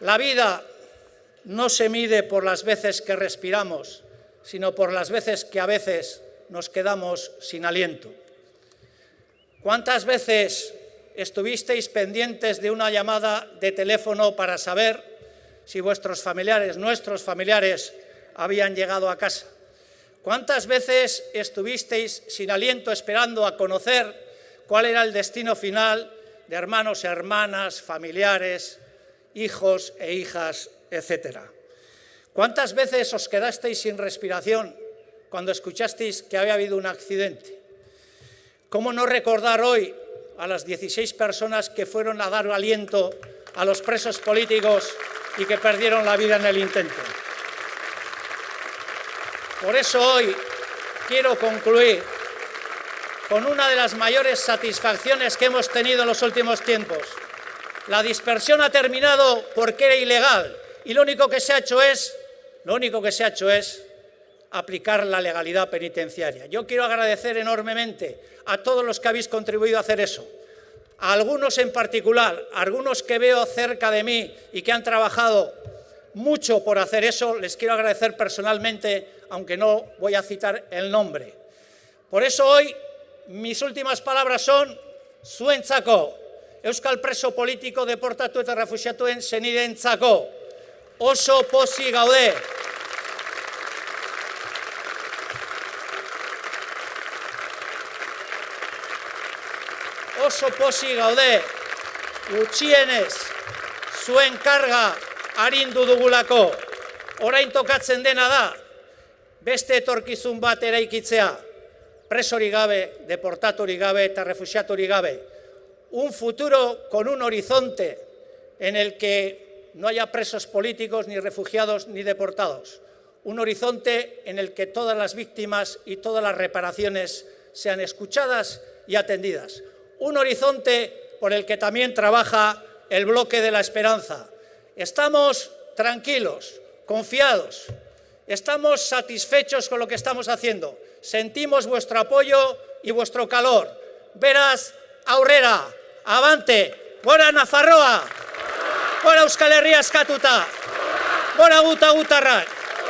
La vida no se mide por las veces que respiramos, sino por las veces que a veces nos quedamos sin aliento. ¿Cuántas veces estuvisteis pendientes de una llamada de teléfono para saber si vuestros familiares, nuestros familiares, habían llegado a casa? ¿Cuántas veces estuvisteis sin aliento esperando a conocer cuál era el destino final de hermanos, hermanas, familiares, hijos e hijas, etcétera? ¿Cuántas veces os quedasteis sin respiración cuando escuchasteis que había habido un accidente? ¿Cómo no recordar hoy a las 16 personas que fueron a dar aliento a los presos políticos y que perdieron la vida en el intento? Por eso hoy quiero concluir con una de las mayores satisfacciones que hemos tenido en los últimos tiempos. La dispersión ha terminado porque era ilegal y lo único que se ha hecho es, lo único que se ha hecho es aplicar la legalidad penitenciaria. Yo quiero agradecer enormemente a todos los que habéis contribuido a hacer eso, a algunos en particular, a algunos que veo cerca de mí y que han trabajado mucho por hacer eso, les quiero agradecer personalmente, aunque no voy a citar el nombre. Por eso hoy mis últimas palabras son zuentzako, Euskal preso politiko deportatu eta refusiatuen zenidentzako, oso posi gaude. Oso posi gaude, gutxienez, zuen karga arindu dugulako, orain tokatzen dena da, beste etorkizun bat eraikitzea, presori gabe, deportatori gabe eta refusiatori gabe, un futuro con un horizonte en el que no haya presos políticos, ni refugiados, ni deportados. Un horizonte en el que todas las víctimas y todas las reparaciones sean escuchadas y atendidas. Un horizonte por el que también trabaja el bloque de la esperanza, Estamos tranquilos, confiados, estamos satisfechos con lo que estamos haciendo. Sentimos vuestro apoyo y vuestro calor. Verás, aurrera, avante, gora Nafarroa, gora Euskal Herria eskatuta, gora guta gutarrak.